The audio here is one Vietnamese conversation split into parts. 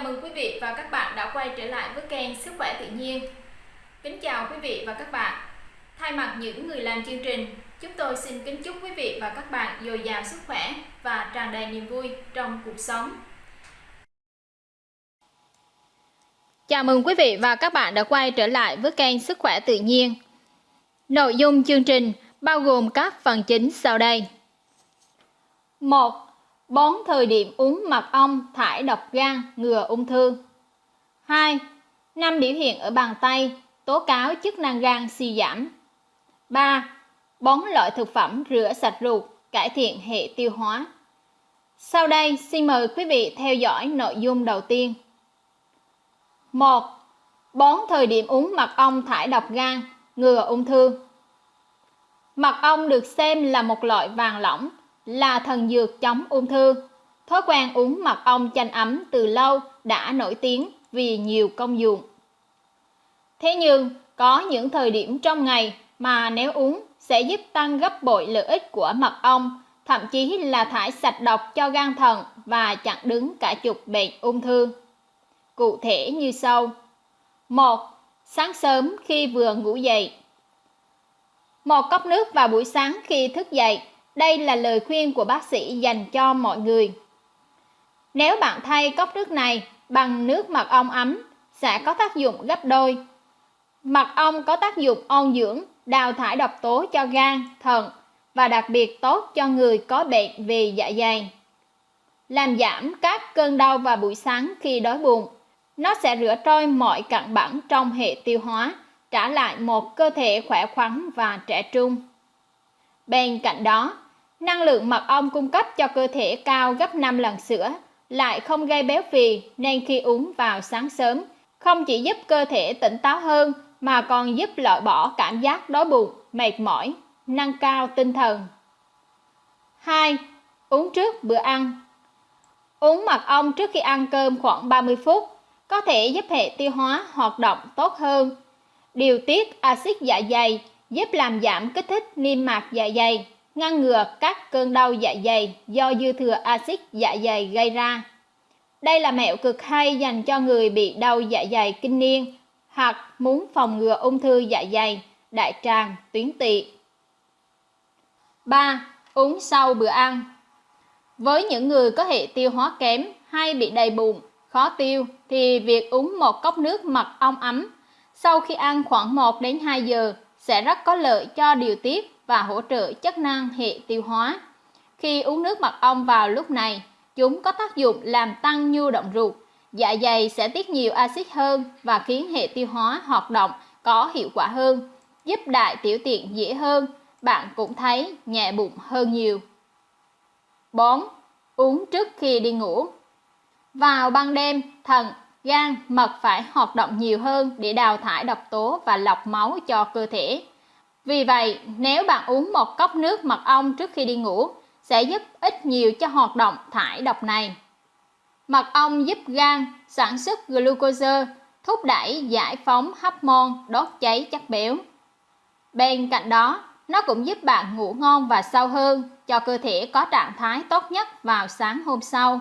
Chào mừng quý vị và các bạn đã quay trở lại với kênh Sức khỏe tự nhiên. Kính chào quý vị và các bạn. Thay mặt những người làm chương trình, chúng tôi xin kính chúc quý vị và các bạn dồi dào sức khỏe và tràn đầy niềm vui trong cuộc sống. Chào mừng quý vị và các bạn đã quay trở lại với kênh Sức khỏe tự nhiên. Nội dung chương trình bao gồm các phần chính sau đây. 1 Bón thời điểm uống mật ong thải độc gan ngừa ung thư. 2. Năm biểu hiện ở bàn tay tố cáo chức năng gan suy giảm. 3. Bón loại thực phẩm rửa sạch ruột, cải thiện hệ tiêu hóa. Sau đây, xin mời quý vị theo dõi nội dung đầu tiên. 1. Bón thời điểm uống mật ong thải độc gan, ngừa ung thư. Mật ong được xem là một loại vàng lỏng là thần dược chống ung thư. Thói quen uống mật ong chanh ấm từ lâu đã nổi tiếng vì nhiều công dụng. Thế nhưng, có những thời điểm trong ngày mà nếu uống sẽ giúp tăng gấp bội lợi ích của mật ong, thậm chí là thải sạch độc cho gan thận và chặn đứng cả chục bệnh ung thư. Cụ thể như sau. 1. Sáng sớm khi vừa ngủ dậy. Một cốc nước vào buổi sáng khi thức dậy đây là lời khuyên của bác sĩ dành cho mọi người. Nếu bạn thay cốc nước này bằng nước mật ong ấm sẽ có tác dụng gấp đôi. Mật ong có tác dụng ôn dưỡng, đào thải độc tố cho gan, thận và đặc biệt tốt cho người có bệnh về dạ dày. Làm giảm các cơn đau vào buổi sáng khi đói bụng. Nó sẽ rửa trôi mọi cặn bẩn trong hệ tiêu hóa, trả lại một cơ thể khỏe khoắn và trẻ trung. Bên cạnh đó, năng lượng mật ong cung cấp cho cơ thể cao gấp 5 lần sữa, lại không gây béo phì nên khi uống vào sáng sớm, không chỉ giúp cơ thể tỉnh táo hơn mà còn giúp loại bỏ cảm giác đói bụng, mệt mỏi, nâng cao tinh thần. 2. Uống trước bữa ăn Uống mật ong trước khi ăn cơm khoảng 30 phút có thể giúp hệ tiêu hóa hoạt động tốt hơn, điều tiết axit dạ dày giúp làm giảm kích thích niêm mạc dạ dày, ngăn ngừa các cơn đau dạ dày do dư thừa axit dạ dày gây ra. Đây là mẹo cực hay dành cho người bị đau dạ dày kinh niên hoặc muốn phòng ngừa ung thư dạ dày, đại tràng, tuyến tỵ. 3. Uống sau bữa ăn Với những người có hệ tiêu hóa kém hay bị đầy bụng, khó tiêu thì việc uống một cốc nước mật ong ấm sau khi ăn khoảng 1 đến 2 giờ sẽ rất có lợi cho điều tiết và hỗ trợ chức năng hệ tiêu hóa. Khi uống nước mật ong vào lúc này, chúng có tác dụng làm tăng nhu động ruột, dạ dày sẽ tiết nhiều axit hơn và khiến hệ tiêu hóa hoạt động có hiệu quả hơn, giúp đại tiểu tiện dễ hơn, bạn cũng thấy nhẹ bụng hơn nhiều. 4. Uống trước khi đi ngủ Vào ban đêm, thận, gan, mật phải hoạt động nhiều hơn để đào thải độc tố và lọc máu cho cơ thể. Vì vậy, nếu bạn uống một cốc nước mật ong trước khi đi ngủ, sẽ giúp ít nhiều cho hoạt động thải độc này. Mật ong giúp gan sản xuất glucose, thúc đẩy giải phóng hormone đốt cháy chất béo. Bên cạnh đó, nó cũng giúp bạn ngủ ngon và sâu hơn, cho cơ thể có trạng thái tốt nhất vào sáng hôm sau.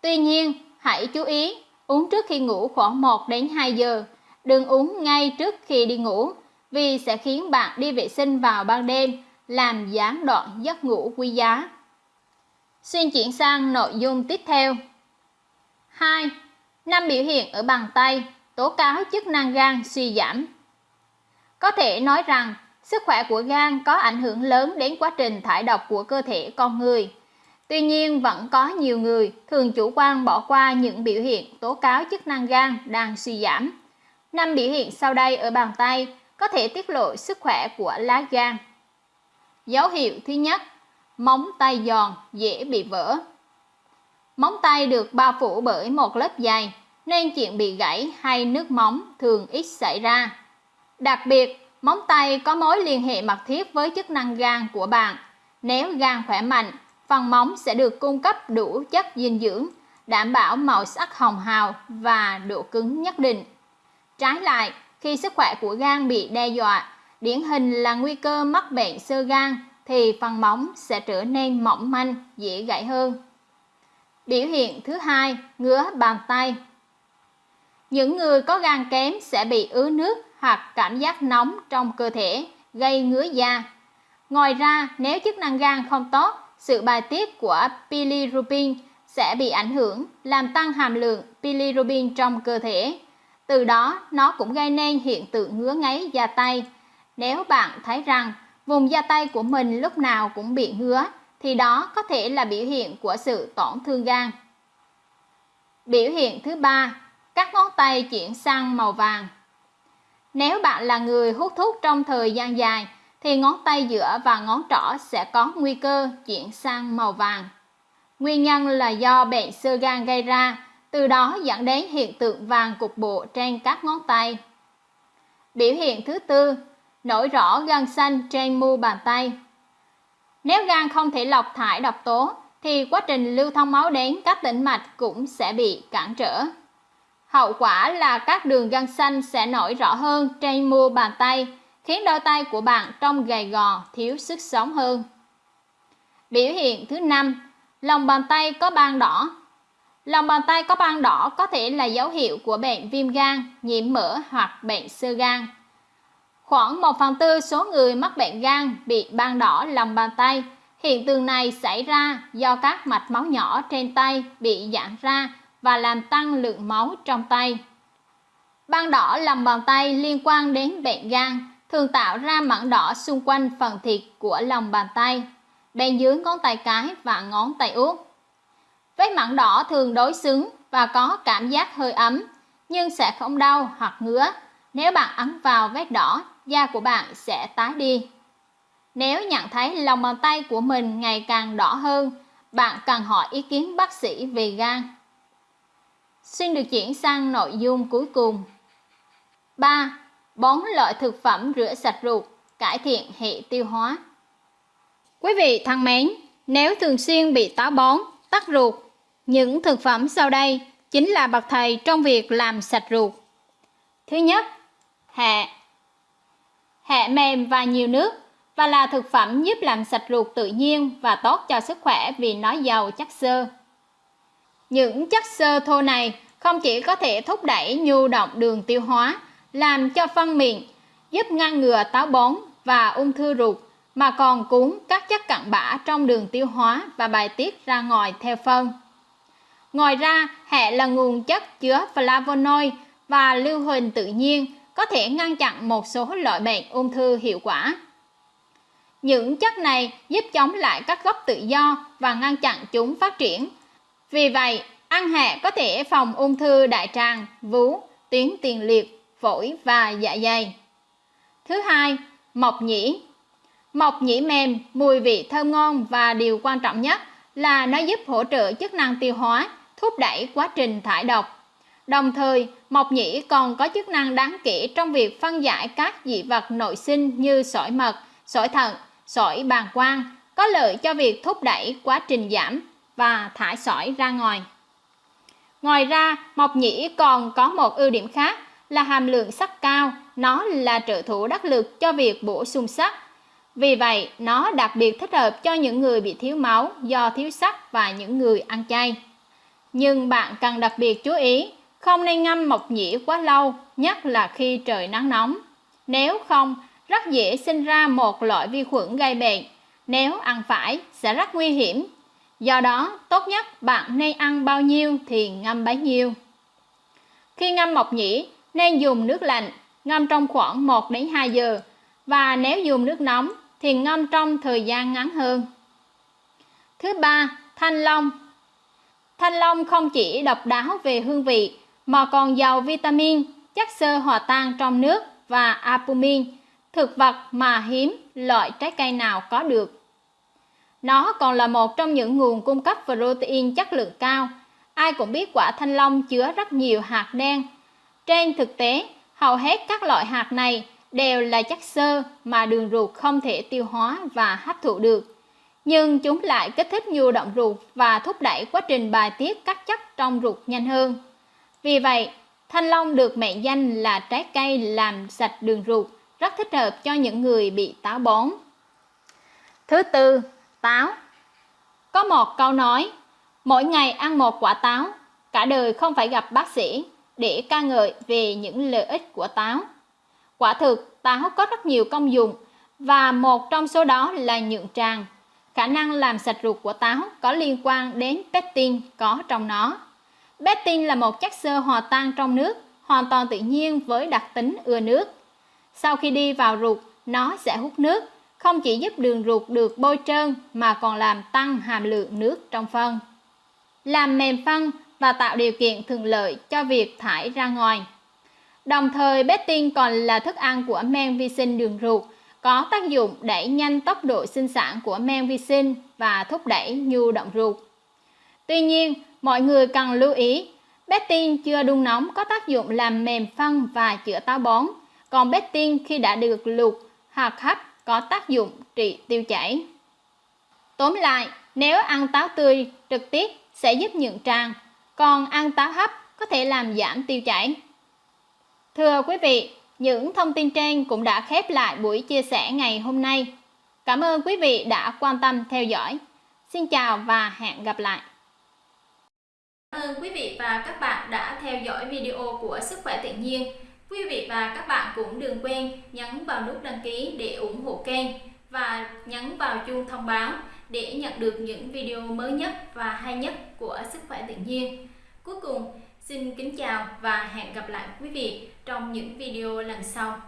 Tuy nhiên, hãy chú ý uống trước khi ngủ khoảng 1 đến 2 giờ, đừng uống ngay trước khi đi ngủ vì sẽ khiến bạn đi vệ sinh vào ban đêm, làm gián đoạn giấc ngủ quý giá. Xin chuyển sang nội dung tiếp theo. 2. Năm biểu hiện ở bàn tay tố cáo chức năng gan suy giảm. Có thể nói rằng sức khỏe của gan có ảnh hưởng lớn đến quá trình thải độc của cơ thể con người. Tuy nhiên vẫn có nhiều người thường chủ quan bỏ qua những biểu hiện tố cáo chức năng gan đang suy giảm. Năm biểu hiện sau đây ở bàn tay có thể tiết lộ sức khỏe của lá gan. Dấu hiệu thứ nhất, móng tay giòn, dễ bị vỡ. Móng tay được bao phủ bởi một lớp dày, nên chuyện bị gãy hay nước móng thường ít xảy ra. Đặc biệt, móng tay có mối liên hệ mật thiết với chức năng gan của bạn. Nếu gan khỏe mạnh, phần móng sẽ được cung cấp đủ chất dinh dưỡng, đảm bảo màu sắc hồng hào và độ cứng nhất định. Trái lại, khi sức khỏe của gan bị đe dọa, điển hình là nguy cơ mắc bệnh sơ gan thì phần móng sẽ trở nên mỏng manh, dễ gãy hơn. Biểu hiện thứ hai, ngứa bàn tay. Những người có gan kém sẽ bị ứ nước hoặc cảm giác nóng trong cơ thể, gây ngứa da. Ngoài ra, nếu chức năng gan không tốt, sự bài tiết của bilirubin sẽ bị ảnh hưởng, làm tăng hàm lượng bilirubin trong cơ thể. Từ đó, nó cũng gây nên hiện tượng ngứa ngáy da tay. Nếu bạn thấy rằng vùng da tay của mình lúc nào cũng bị ngứa, thì đó có thể là biểu hiện của sự tổn thương gan. Biểu hiện thứ ba, các ngón tay chuyển sang màu vàng. Nếu bạn là người hút thuốc trong thời gian dài, thì ngón tay giữa và ngón trỏ sẽ có nguy cơ chuyển sang màu vàng. Nguyên nhân là do bệnh sơ gan gây ra, từ đó dẫn đến hiện tượng vàng cục bộ trên các ngón tay. Biểu hiện thứ tư, nổi rõ gân xanh trên mu bàn tay. Nếu gan không thể lọc thải độc tố, thì quá trình lưu thông máu đến các tĩnh mạch cũng sẽ bị cản trở. Hậu quả là các đường gân xanh sẽ nổi rõ hơn trên mu bàn tay, khiến đôi tay của bạn trông gầy gò, thiếu sức sống hơn. Biểu hiện thứ năm, lòng bàn tay có ban đỏ. Lòng bàn tay có ban đỏ có thể là dấu hiệu của bệnh viêm gan, nhiễm mỡ hoặc bệnh sơ gan. Khoảng 1 phần tư số người mắc bệnh gan bị ban đỏ lòng bàn tay. Hiện tượng này xảy ra do các mạch máu nhỏ trên tay bị giãn ra và làm tăng lượng máu trong tay. Ban đỏ lòng bàn tay liên quan đến bệnh gan, thường tạo ra mảng đỏ xung quanh phần thịt của lòng bàn tay, bên dưới ngón tay cái và ngón tay út. Vết mảng đỏ thường đối xứng và có cảm giác hơi ấm, nhưng sẽ không đau hoặc ngứa. Nếu bạn ấn vào vết đỏ, da của bạn sẽ tái đi. Nếu nhận thấy lòng bàn tay của mình ngày càng đỏ hơn, bạn cần hỏi ý kiến bác sĩ về gan. Xin được chuyển sang nội dung cuối cùng. 3. Bốn loại thực phẩm rửa sạch ruột, cải thiện hệ tiêu hóa. Quý vị thân mến, nếu thường xuyên bị táo bón, tắc ruột, những thực phẩm sau đây chính là bậc thầy trong việc làm sạch ruột. Thứ nhất, hẹ. Hẹ mềm và nhiều nước và là thực phẩm giúp làm sạch ruột tự nhiên và tốt cho sức khỏe vì nó giàu chất xơ. Những chất xơ thô này không chỉ có thể thúc đẩy nhu động đường tiêu hóa, làm cho phân miệng, giúp ngăn ngừa táo bón và ung thư ruột, mà còn cuốn các chất cặn bã trong đường tiêu hóa và bài tiết ra ngoài theo phân. Ngoài ra, hẹ là nguồn chất chứa flavonoid và lưu huỳnh tự nhiên có thể ngăn chặn một số loại bệnh ung thư hiệu quả. Những chất này giúp chống lại các gốc tự do và ngăn chặn chúng phát triển. Vì vậy, ăn hẹ có thể phòng ung thư đại tràng, vú, tuyến tiền liệt, phổi và dạ dày. Thứ hai, mộc nhĩ. Mộc nhĩ mềm, mùi vị thơm ngon và điều quan trọng nhất là nó giúp hỗ trợ chức năng tiêu hóa, thúc đẩy quá trình thải độc. Đồng thời, mộc nhĩ còn có chức năng đáng kể trong việc phân giải các dị vật nội sinh như sỏi mật, sỏi thận, sỏi bàng quang, có lợi cho việc thúc đẩy quá trình giảm và thải sỏi ra ngoài. Ngoài ra, mộc nhĩ còn có một ưu điểm khác là hàm lượng sắt cao, nó là trợ thủ đắc lực cho việc bổ sung sắt. Vì vậy, nó đặc biệt thích hợp cho những người bị thiếu máu do thiếu sắt và những người ăn chay. Nhưng bạn cần đặc biệt chú ý, không nên ngâm mộc nhĩ quá lâu, nhất là khi trời nắng nóng. Nếu không, rất dễ sinh ra một loại vi khuẩn gây bệnh. Nếu ăn phải, sẽ rất nguy hiểm. Do đó, tốt nhất bạn nên ăn bao nhiêu thì ngâm bấy nhiêu. Khi ngâm mộc nhĩ, nên dùng nước lạnh, ngâm trong khoảng 1 đến 2 giờ. Và nếu dùng nước nóng thì ngâm trong thời gian ngắn hơn. Thứ ba, thanh long. Thanh long không chỉ độc đáo về hương vị mà còn giàu vitamin, chất xơ hòa tan trong nước và albumin, thực vật mà hiếm loại trái cây nào có được. Nó còn là một trong những nguồn cung cấp protein chất lượng cao. Ai cũng biết quả thanh long chứa rất nhiều hạt đen. Trên thực tế, hầu hết các loại hạt này đều là chất xơ mà đường ruột không thể tiêu hóa và hấp thụ được. Nhưng chúng lại kích thích nhu động ruột và thúc đẩy quá trình bài tiết các chất trong ruột nhanh hơn. Vì vậy, thanh long được mệnh danh là trái cây làm sạch đường ruột, rất thích hợp cho những người bị táo bón. Thứ tư, táo. Có một câu nói, mỗi ngày ăn một quả táo, cả đời không phải gặp bác sĩ để ca ngợi về những lợi ích của táo. Quả thực, táo có rất nhiều công dụng và một trong số đó là nhuận tràng. Khả năng làm sạch ruột của táo có liên quan đến pectin có trong nó. Pectin là một chất xơ hòa tan trong nước, hoàn toàn tự nhiên với đặc tính ưa nước. Sau khi đi vào ruột, nó sẽ hút nước, không chỉ giúp đường ruột được bôi trơn mà còn làm tăng hàm lượng nước trong phân. Làm mềm phân và tạo điều kiện thuận lợi cho việc thải ra ngoài. Đồng thời betin còn là thức ăn của men vi sinh đường ruột, có tác dụng đẩy nhanh tốc độ sinh sản của men vi sinh và thúc đẩy nhu động ruột. Tuy nhiên, mọi người cần lưu ý, betin chưa đun nóng có tác dụng làm mềm phân và chữa táo bón, còn betin khi đã được luộc hoặc hấp có tác dụng trị tiêu chảy. Tóm lại, nếu ăn táo tươi trực tiếp sẽ giúp nhuận tràng, còn ăn táo hấp có thể làm giảm tiêu chảy. Thưa quý vị, những thông tin trên cũng đã khép lại buổi chia sẻ ngày hôm nay. Cảm ơn quý vị đã quan tâm theo dõi. Xin chào và hẹn gặp lại. Cảm ơn quý vị và các bạn đã theo dõi video của Sức khỏe tự nhiên. Quý vị và các bạn cũng đừng quên nhấn vào nút đăng ký để ủng hộ kênh và nhấn vào chuông thông báo để nhận được những video mới nhất và hay nhất của Sức khỏe tự nhiên. Cuối cùng, xin kính chào và hẹn gặp lại quý vị trong những video lần sau.